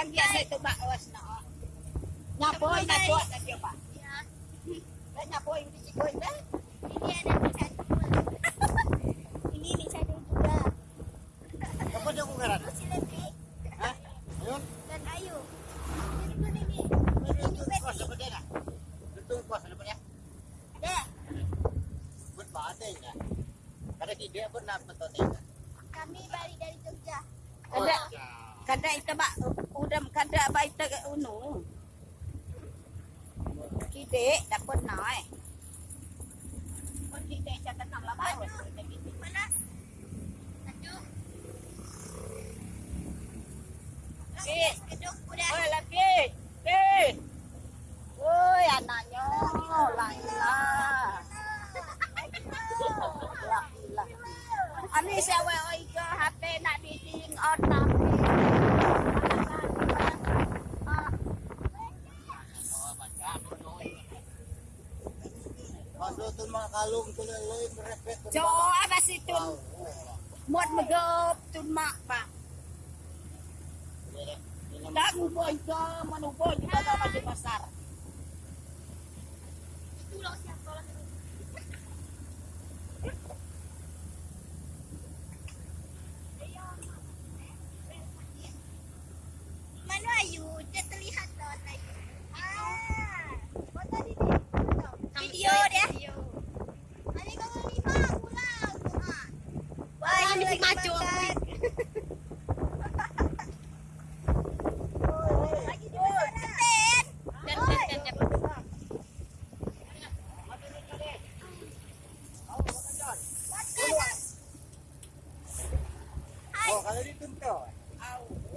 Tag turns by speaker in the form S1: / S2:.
S1: Kang dia saya tu bak awas na. Nyapoy na po na dia pa.
S2: Ya.
S1: Dan nyapoy di sikoy na.
S2: Ini ada bisa dua. Ini bisa dua juga.
S3: Apa dia kong ngaran?
S2: Masih lebih.
S3: Ha? Ayun.
S2: Dan ayu. Ini pun ini. Ini
S3: ah?
S2: Ada.
S3: Ba't ba atin niya? Kada hindi ba na patotin ka?
S2: Kami balik dari Jogja.
S1: Kada kada ita ba udam kada ba ita uno. Kide dapat na eh. Kung kide labay.
S2: Mana? Satu.
S1: Eh.
S2: Keduk udah.
S1: Oi anaknya. Ani ke HP nak diding on Jauh
S3: apa sih tuh? Mod megap tun
S1: mak pak. Tak ubah itu, mana ubah itu di pasar. Itu loh siapa lah? kami si Macho. Oh, kalau dituntut. Au.